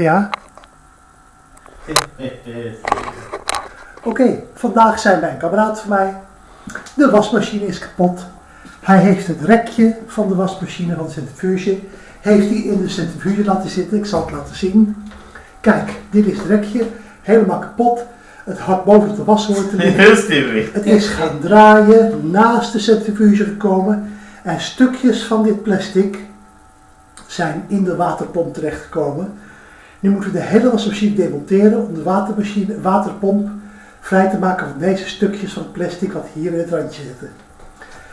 Ja. Oké, vandaag zijn bij een kameraad van mij. De wasmachine is kapot. Hij heeft het rekje van de wasmachine, van de centrifuge, heeft hij in de centrifuge laten zitten. Ik zal het laten zien. Kijk, dit is het rekje, helemaal kapot. Het had boven de washoor te liggen. Het is gaan draaien, naast de centrifuge gekomen en stukjes van dit plastic zijn in de waterpomp terechtgekomen. Nu moeten we de hele wasmachine demonteren om de watermachine, waterpomp vrij te maken van deze stukjes van plastic wat hier in het randje zitten.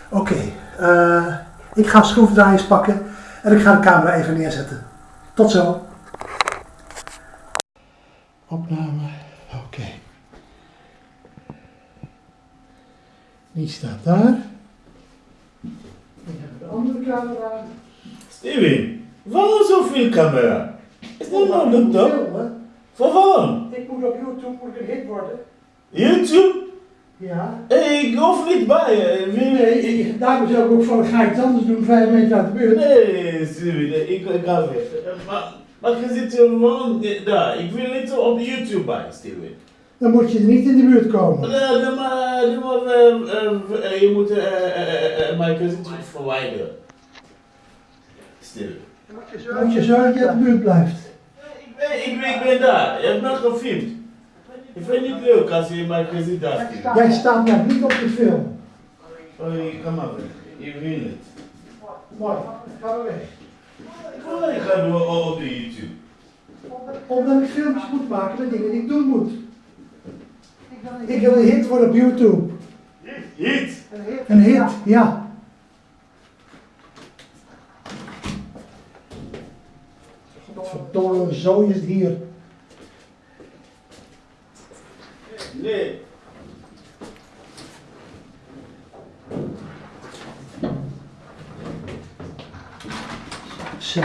Oké, eh, ik ga schroefdraaiers pakken en ik ga de camera even neerzetten. Tot zo. Opname, oké. Die staat daar. Ik heb de andere camera. Steven, waarom zoveel camera? Dat de top? Filmen. Voor waarom? Ik moet op YouTube moet ik een hit worden. YouTube? Ja. Hey, ik hoef niet bij je. Wil je- ik- Nee, daarom zou ik ook van ga ik iets anders doen, vijf meter uit de buurt. Nee, Steven, nee, ik, ik ga weg. Maar, maar je zit gewoon daar. Ik wil niet op YouTube bij, Steven. Dan moet je er niet in de buurt komen. Nee, nee, maar, nee, maar eh, eh, eh, je moet eh, eh, eh, eh, mijn cousin verwijderen. Steven. Dan moet je zorgen dat je uit de buurt blijft. Ik ben, ik ben, ik ben daar. Je hebt me gefilmd. Ik vind het niet leuk als je mijn daar ziet. Jij staat daar niet op de film. Oh, je kan maar weg. Je wil het. Mooi, ga maar weg. Ik wil dat ik ga doen op op de YouTube. Omdat ik filmpjes moet maken met dingen die ik doen moet. Ik wil een hit worden op YouTube. Hit! Een hit, ja. Zo is het hier. Nee. Zo.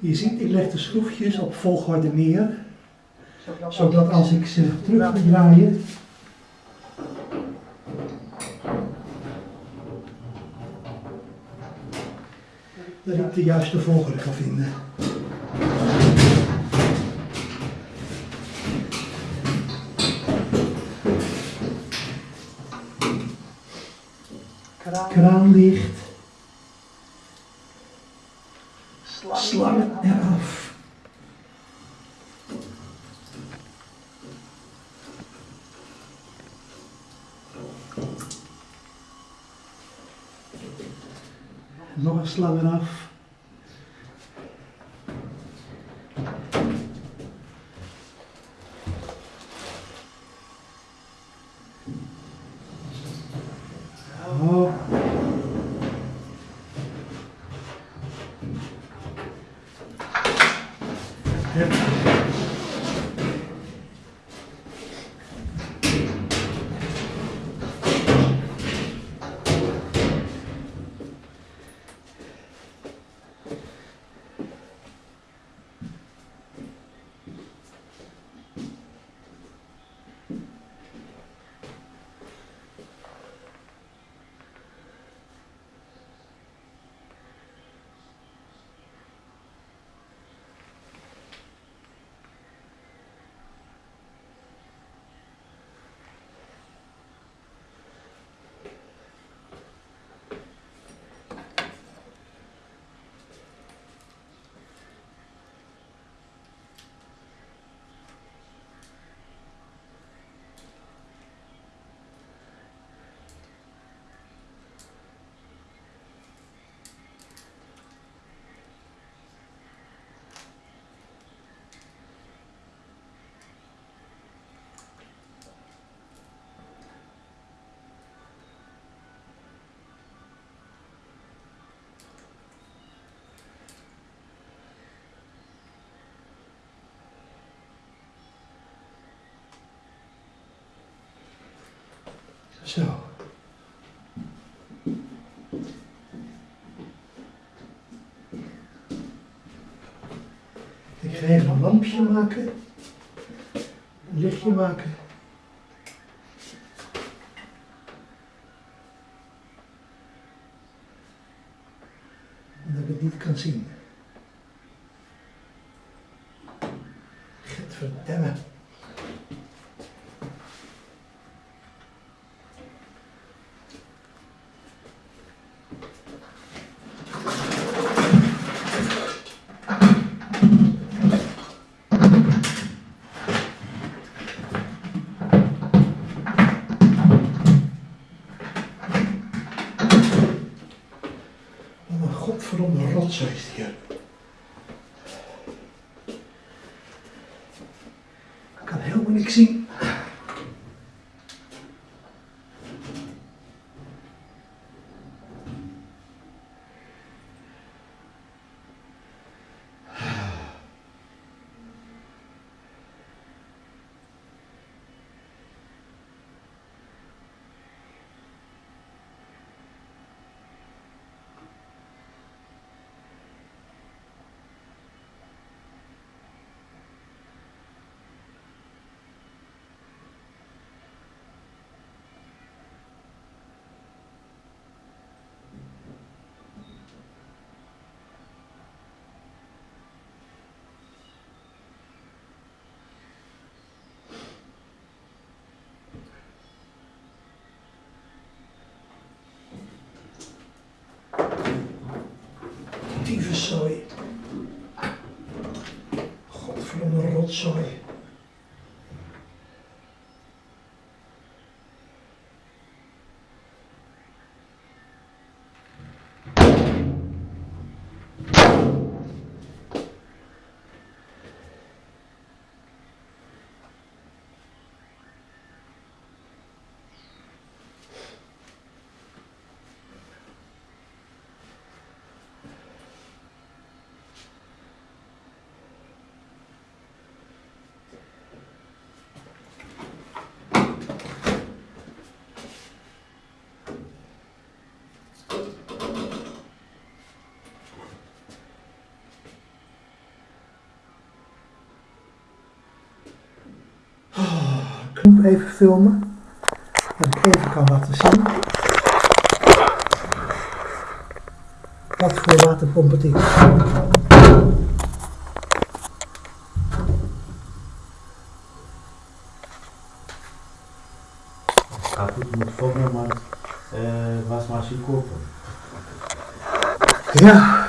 Je ziet, ik leg de schroefjes op volgorde neer, zodat als ik ze terug moet draaien, dat ik de juiste volgorde kan vinden. Kraan Nog een slang Zo. Ik ga even een lampje maken. Een lichtje maken. Dat ik het niet kan zien. Gadverdamme. Wat een rotzooi is hier. Ik kan helemaal niks zien. Tyfuszooi. Godverdomme rotzooi. Even filmen. Dat ik even kan laten zien. Wat voor waterpomp het is. Kaput moet volgen, maar eh, was maar zien kopen. Ja,